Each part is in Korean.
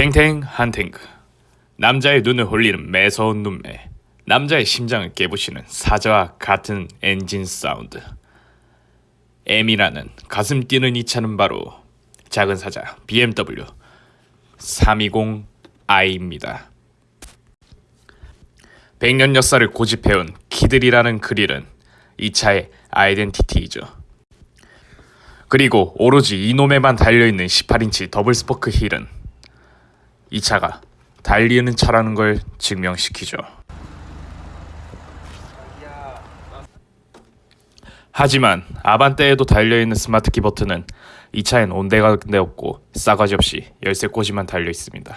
탱탱 한탱크 남자의 눈을 홀리는 매서운 눈매. 남자의 심장을 깨부시는 사자와 같은 엔진 사운드. M이라는 가슴 뛰는 이 차는 바로 작은 사자 BMW 320i입니다. 100년 역사를 고집해온 kidney라는 그릴은 이 차의 아이덴티티이죠. 그리고 오로지 이놈에만 달려있는 18인치 더블 스포크 휠은 이 차가 달리는 차라는 걸 증명시키죠. 하지만 아반떼에도 달려있는 스마트 키 버튼은 이 차엔 온데간데 없고 싸가지 없이 열쇠 꽂이만 달려 있습니다.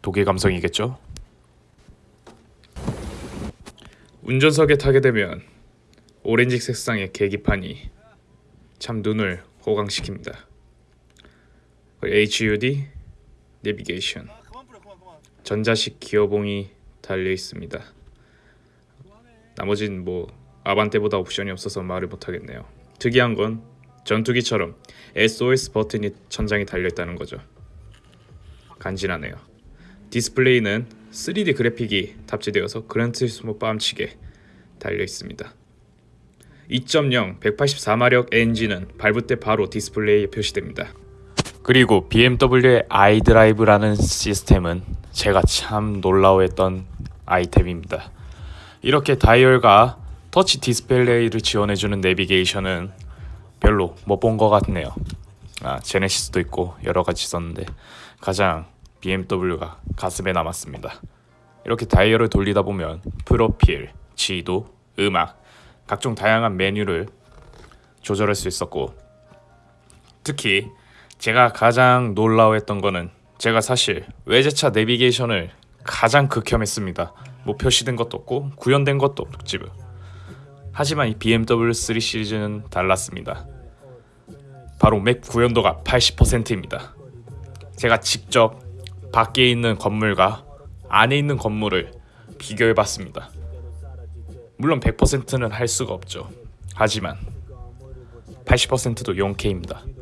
독일 감성이겠죠? 운전석에 타게 되면 오렌지 색상의 계기판이 참 눈을 호강시킵니다. HUD 내비게이션 전자식 기어봉이 달려 있습니다. 나머진 뭐 아반떼보다 옵션이 없어서 말을 못하겠네요. 특이한 건 전투기처럼 SOS 버튼이 천장에 달려 있다는 거죠. 간지나네요. 디스플레이는 3D 그래픽이 탑재되어서 그란투리스모 뺨치게 달려 있습니다. 2.0 184마력 엔진은 밟을 때 바로 디스플레이에 표시됩니다. 그리고 BMW의 iDrive라는 시스템은 제가 참 놀라워했던 아이템입니다. 이렇게 다이얼과 터치 디스플레이를 지원해주는 내비게이션은 별로 못 본 것 같네요. 아, 제네시스도 있고 여러 가지 있었는데 가장 BMW가 가슴에 남았습니다. 이렇게 다이얼을 돌리다 보면 프로필, 지도, 음악, 각종 다양한 메뉴를 조절할 수 있었고 특히 제가 가장 놀라워했던 거는 제가 사실 외제차 내비게이션을 가장 극혐했습니다. 뭐 표시된 것도 없고 구현된 것도 없고 지금. 하지만 이 BMW 3 시리즈는 달랐습니다. 바로 맵 구현도가 80%입니다. 제가 직접 밖에 있는 건물과 안에 있는 건물을 비교해 봤습니다. 물론 100%는 할 수가 없죠. 하지만 80%도 4K입니다.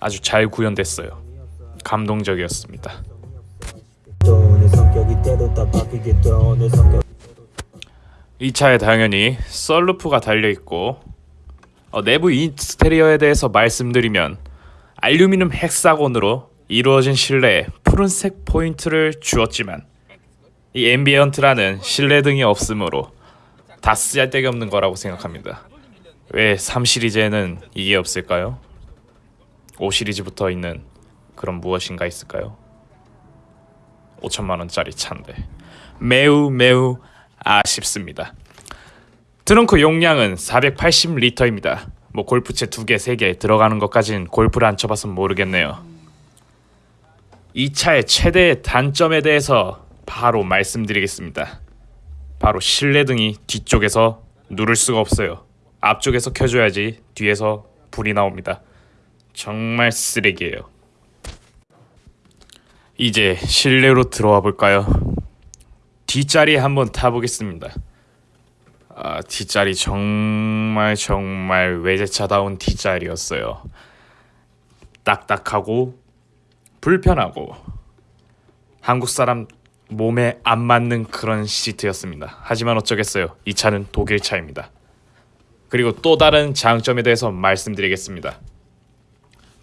아주 잘 구현됐어요. 감동적이었습니다. 이 차에 당연히 썬루프가 달려 있고 어, 내부 인테리어에 대해서 말씀드리면 알루미늄 hexagon으로 이루어진 실내에 푸른색 포인트를 주었지만 이 ambient라는 실내 등이 없으므로 다 쓰잘데기 없는 거라고 생각합니다. 왜 3시리즈에는 이게 없을까요? 5 시리즈부터 있는 그런 무엇인가 있을까요? 5천만 원짜리 차인데 매우 매우 아쉽습니다. 트렁크 용량은 480리터입니다. 뭐 골프채 두 개, 세개 들어가는 것까진 골프를 안 쳐봐서 모르겠네요. 이 차의 최대 단점에 대해서 바로 말씀드리겠습니다. 바로 실내 등이 뒤쪽에서 누를 수가 없어요. 앞쪽에서 켜줘야지 뒤에서 불이 나옵니다. 정말 쓰레기예요. 이제 실내로 들어와 볼까요? 뒷자리 한번 타보겠습니다. 아, 뒷자리 정말 정말 외제차다운 뒷자리였어요. 딱딱하고 불편하고 한국 사람 몸에 안 맞는 그런 시트였습니다. 하지만 어쩌겠어요. 이 차는 독일 차입니다. 그리고 또 다른 장점에 대해서 말씀드리겠습니다.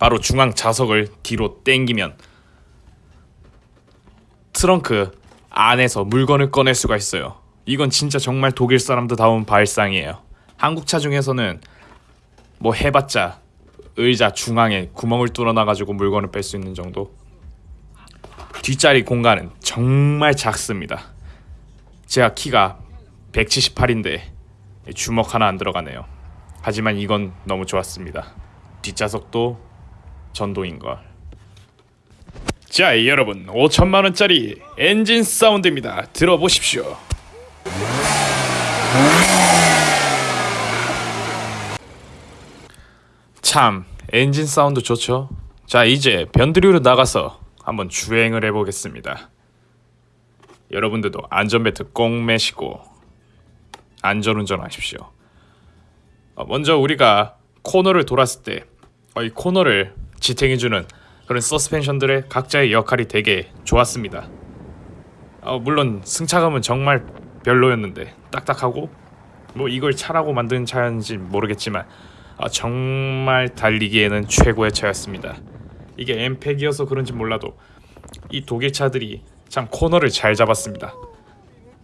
바로 중앙 좌석을 뒤로 땡기면 트렁크 안에서 물건을 꺼낼 수가 있어요. 이건 진짜 정말 독일 사람들다운 발상이에요. 한국 차 중에서는 뭐 해봤자 의자 중앙에 구멍을 뚫어놔가지고 물건을 뺄 수 있는 정도. 뒷자리 공간은 정말 작습니다. 제가 키가 178인데 주먹 하나 안 들어가네요. 하지만 이건 너무 좋았습니다. 뒷좌석도 전동인걸. 자 여러분 5천만원짜리 엔진 사운드입니다. 들어보십시오. 참 엔진 사운드 좋죠? 자 이제 변두리로 나가서 한번 주행을 해보겠습니다. 여러분들도 안전벨트 꼭 매시고 안전운전 하십시오. 어, 먼저 우리가 코너를 돌았을 때 어, 이 코너를 지탱해주는 그런 서스펜션들의 각자의 역할이 되게 좋았습니다. 어, 물론 승차감은 정말 별로였는데 딱딱하고 뭐 이걸 차라고 만든 차인지 모르겠지만 아, 정말 달리기에는 최고의 차였습니다. 이게 엠팩이어서 그런지 몰라도 이 독일 차들이 참 코너를 잘 잡았습니다.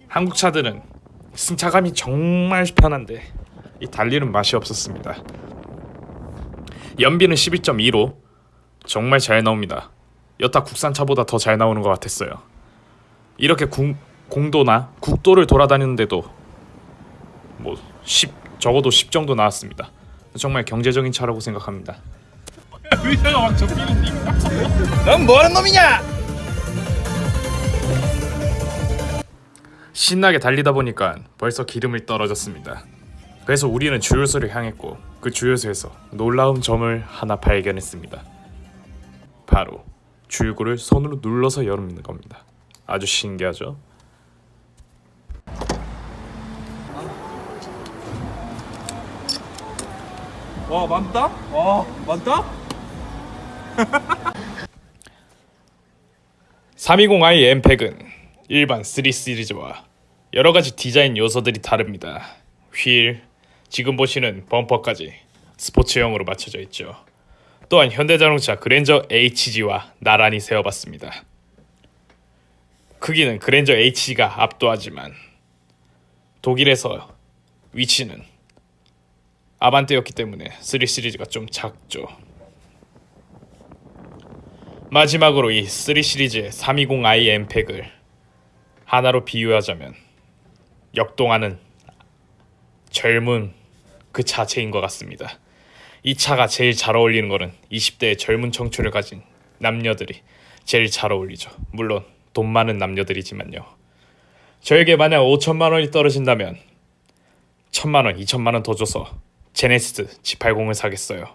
한국 차들은 승차감이 정말 편한데 이 달리는 맛이 없었습니다. 연비는 12.2로 정말 잘 나옵니다. 여타 국산차보다 더 잘 나오는 것 같았어요. 이렇게 공, 공도나 국도를 돌아다니는데도 뭐 10, 적어도 10 정도 나왔습니다. 정말 경제적인 차라고 생각합니다. 의자가 막 접히는 니. 넌 뭐하는 놈이냐? 신나게 달리다 보니까 벌써 기름이 떨어졌습니다. 그래서 우리는 주유소를 향했고 그 주유소에서 놀라운 점을 하나 발견했습니다. 바로 주유구를 손으로 눌러서 열는 겁니다. 아주 신기하죠? 와 많다? 와 많다? 320i 엠팩은 일반 3 시리즈와 여러 가지 디자인 요소들이 다릅니다. 휠, 지금 보시는 범퍼까지 스포츠형으로 맞춰져 있죠. 또한 현대자동차 그랜저 HG와 나란히 세워봤습니다. 크기는 그랜저 HG가 압도하지만 독일에서 위치는 아반떼였기 때문에 3 시리즈가 좀 작죠. 마지막으로 이 3 시리즈의 320i 엠팩을 하나로 비유하자면 역동하는 젊은 그 자체인 것 같습니다. 이 차가 제일 잘 어울리는 거는 20대의 젊은 청춘을 가진 남녀들이 제일 잘 어울리죠. 물론 돈 많은 남녀들이지만요. 저에게 만약 5천만 원이 떨어진다면 천만 원, 2천만 원 더 줘서 제네시스 G80을 사겠어요.